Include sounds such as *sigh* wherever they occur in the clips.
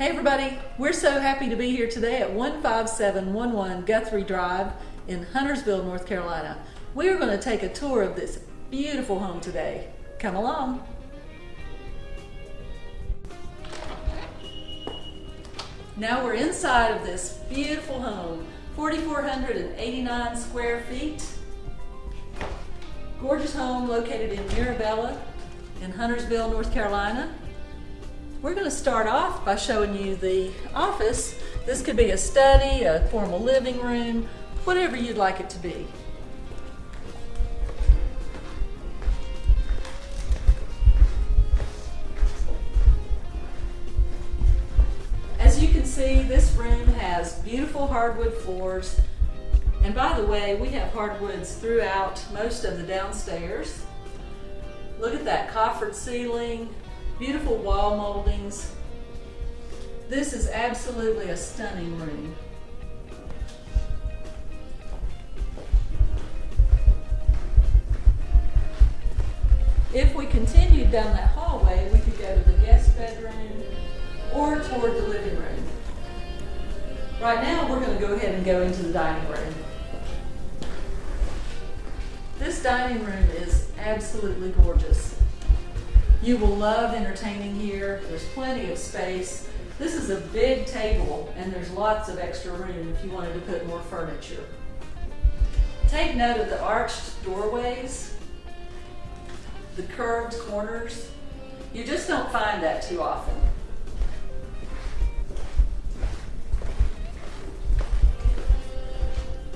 Hey everybody, we're so happy to be here today at 15711 Guthrie Drive in Huntersville, North Carolina. We are going to take a tour of this beautiful home today. Come along. Now we're inside of this beautiful home, 4,489 square feet. Gorgeous home located in Mirabella in Huntersville, North Carolina. We're going to start off by showing you the office. This could be a study, a formal living room, whatever you'd like it to be. As you can see, this room has beautiful hardwood floors. And by the way, we have hardwoods throughout most of the downstairs. Look at that coffered ceiling, beautiful wall moldings. This is absolutely a stunning room. If we continued down that hallway, we could go to the guest bedroom or toward the living room. Right now, we're going to go ahead and go into the dining room. This dining room is absolutely gorgeous. You will love entertaining here. There's plenty of space. This is a big table and there's lots of extra room if you wanted to put more furniture. Take note of the arched doorways, the curved corners. You just don't find that too often.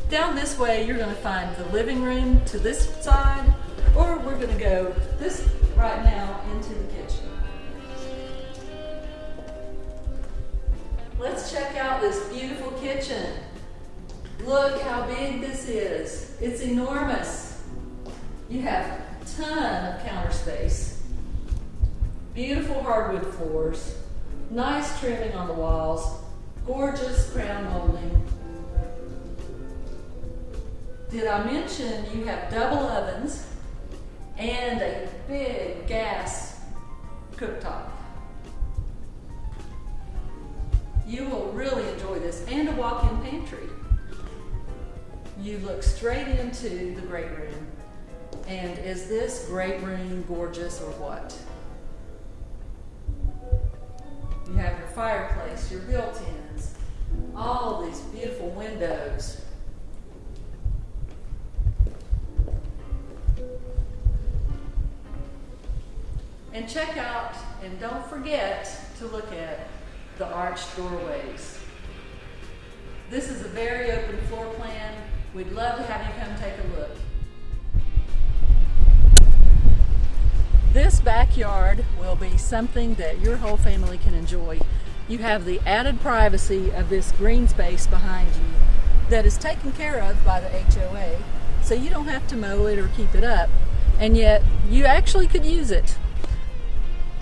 Down this way, you're going to find the living room to this side, or we're going to go this right now into the kitchen. Let's check out this beautiful kitchen. Look how big this is. It's enormous. You have a ton of counter space. Beautiful hardwood floors. Nice trimming on the walls. Gorgeous crown molding. Did I mention you have double ovens and a big gas cooktop. You will really enjoy this and a walk-in pantry. You look straight into the great room. And is this great room gorgeous or what? You have your fireplace, your built-ins, all these beautiful windows. And check out, and don't forget to look at the arched doorways. This is a very open floor plan. We'd love to have you come take a look. This backyard will be something that your whole family can enjoy. You have the added privacy of this green space behind you that is taken care of by the HOA, so you don't have to mow it or keep it up, and yet you actually could use it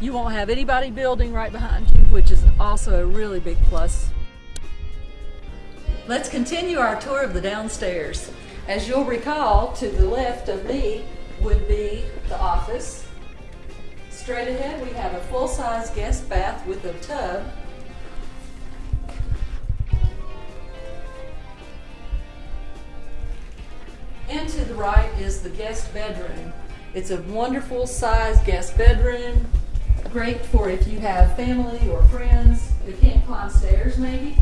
you won't have anybody building right behind you, which is also a really big plus. Let's continue our tour of the downstairs. As you'll recall, to the left of me would be the office. Straight ahead, we have a full-size guest bath with a tub. And to the right is the guest bedroom. It's a wonderful size guest bedroom great for if you have family or friends who can't climb stairs maybe.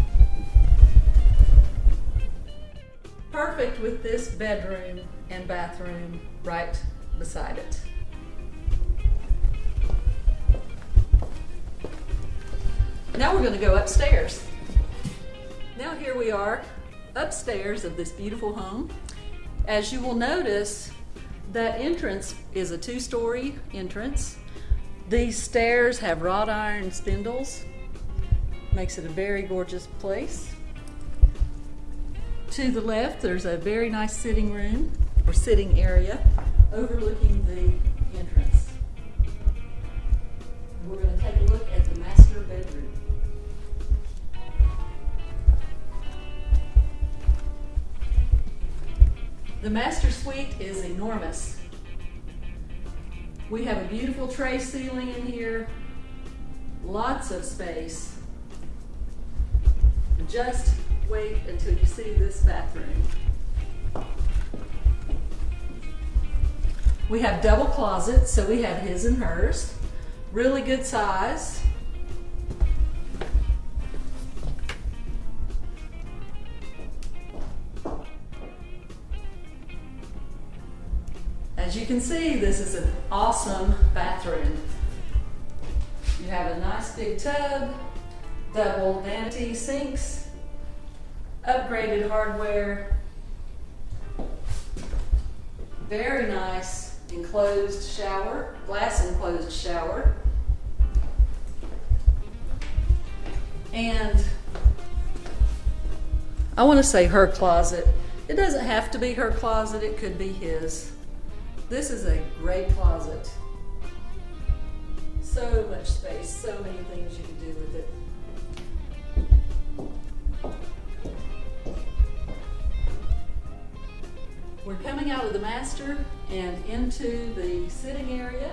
Perfect with this bedroom and bathroom right beside it. Now we're going to go upstairs. Now here we are upstairs of this beautiful home. As you will notice, that entrance is a two-story entrance these stairs have wrought iron spindles. Makes it a very gorgeous place. To the left, there's a very nice sitting room or sitting area overlooking the entrance. We're going to take a look at the master bedroom. The master suite is enormous. We have a beautiful tray ceiling in here, lots of space. just wait until you see this bathroom. We have double closets, so we have his and hers. Really good size. Can see, this is an awesome bathroom. You have a nice big tub, double vanity sinks, upgraded hardware, very nice enclosed shower, glass enclosed shower. And I want to say her closet. It doesn't have to be her closet, it could be his. This is a great closet. So much space, so many things you can do with it. We're coming out of the master and into the sitting area.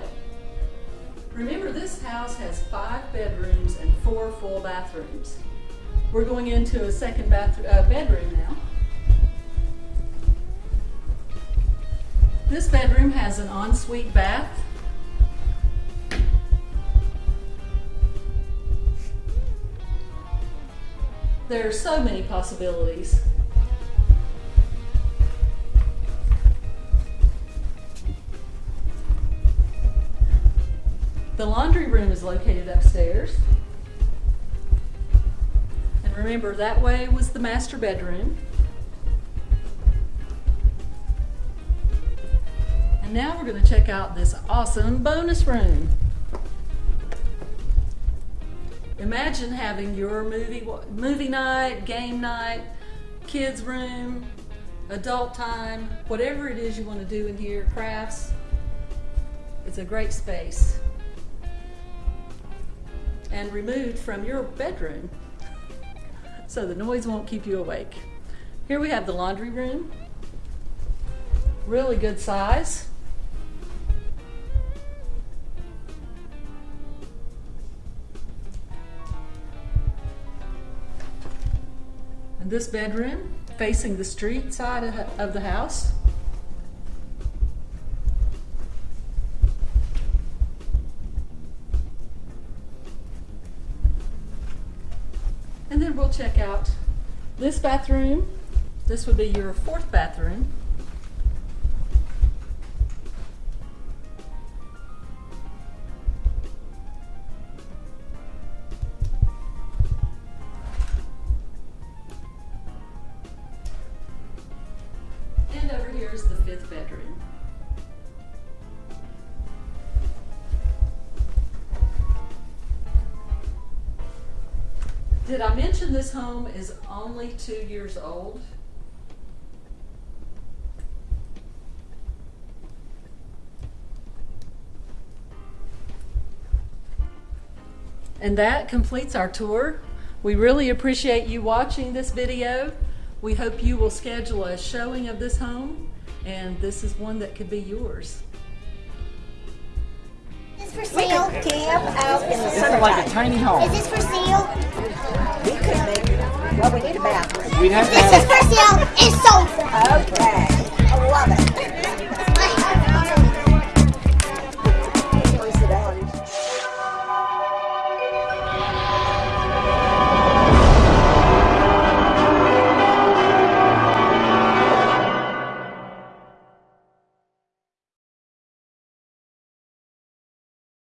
Remember, this house has five bedrooms and four full bathrooms. We're going into a second bath uh, bedroom now. This bedroom has an ensuite bath. There are so many possibilities. The laundry room is located upstairs. And remember, that way was the master bedroom. And now we're going to check out this awesome bonus room. Imagine having your movie movie night, game night, kids room, adult time, whatever it is you want to do in here, crafts. It's a great space. And removed from your bedroom *laughs* so the noise won't keep you awake. Here we have the laundry room. Really good size. This bedroom facing the street side of the house. And then we'll check out this bathroom. This would be your fourth bathroom. Fifth. Did I mention this home is only two years old? And that completes our tour. We really appreciate you watching this video. We hope you will schedule a showing of this home, and this is one that could be yours. Is this for sale? Camp out in the This is like a tiny home. Is this for sale? We could make, well, we need a bathroom. We'd have to This is for sale. It's sold. Okay.